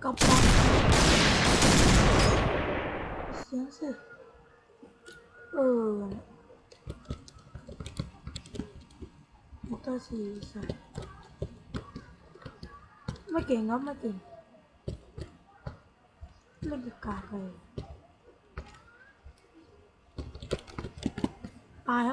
깜빡 một 어 못하지 이사 mấy kiện đó mấy kiện mấy được cả về ai